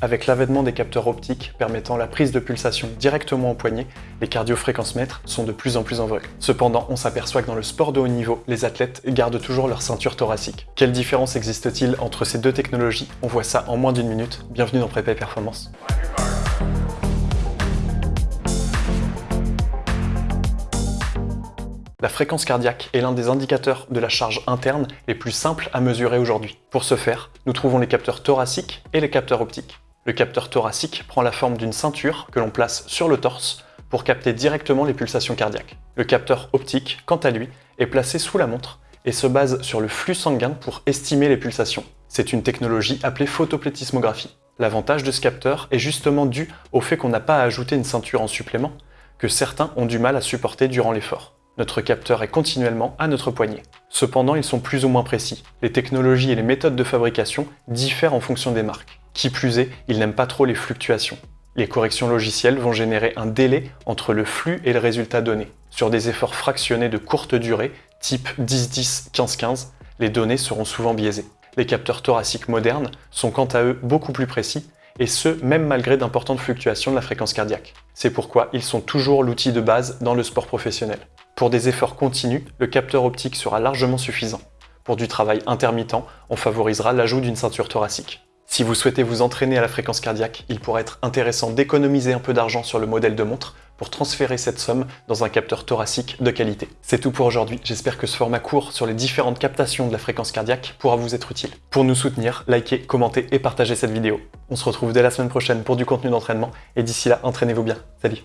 Avec l'avènement des capteurs optiques permettant la prise de pulsation directement au poignet, les cardiofréquencemètres sont de plus en plus en vogue. Cependant, on s'aperçoit que dans le sport de haut niveau, les athlètes gardent toujours leur ceinture thoracique. Quelle différence existe-t-il entre ces deux technologies? On voit ça en moins d'une minute. Bienvenue dans Prépa et Performance. La fréquence cardiaque est l'un des indicateurs de la charge interne les plus simples à mesurer aujourd'hui. Pour ce faire, nous trouvons les capteurs thoraciques et les capteurs optiques. Le capteur thoracique prend la forme d'une ceinture que l'on place sur le torse pour capter directement les pulsations cardiaques. Le capteur optique, quant à lui, est placé sous la montre et se base sur le flux sanguin pour estimer les pulsations. C'est une technologie appelée photoplétismographie. L'avantage de ce capteur est justement dû au fait qu'on n'a pas à ajouter une ceinture en supplément, que certains ont du mal à supporter durant l'effort. Notre capteur est continuellement à notre poignet. Cependant, ils sont plus ou moins précis. Les technologies et les méthodes de fabrication diffèrent en fonction des marques. Qui plus est, ils n'aiment pas trop les fluctuations. Les corrections logicielles vont générer un délai entre le flux et le résultat donné. Sur des efforts fractionnés de courte durée, type 10-10, 15-15, les données seront souvent biaisées. Les capteurs thoraciques modernes sont quant à eux beaucoup plus précis, et ce, même malgré d'importantes fluctuations de la fréquence cardiaque. C'est pourquoi ils sont toujours l'outil de base dans le sport professionnel. Pour des efforts continus, le capteur optique sera largement suffisant. Pour du travail intermittent, on favorisera l'ajout d'une ceinture thoracique. Si vous souhaitez vous entraîner à la fréquence cardiaque, il pourrait être intéressant d'économiser un peu d'argent sur le modèle de montre pour transférer cette somme dans un capteur thoracique de qualité. C'est tout pour aujourd'hui, j'espère que ce format court sur les différentes captations de la fréquence cardiaque pourra vous être utile. Pour nous soutenir, likez, commentez et partagez cette vidéo. On se retrouve dès la semaine prochaine pour du contenu d'entraînement, et d'ici là, entraînez-vous bien. Salut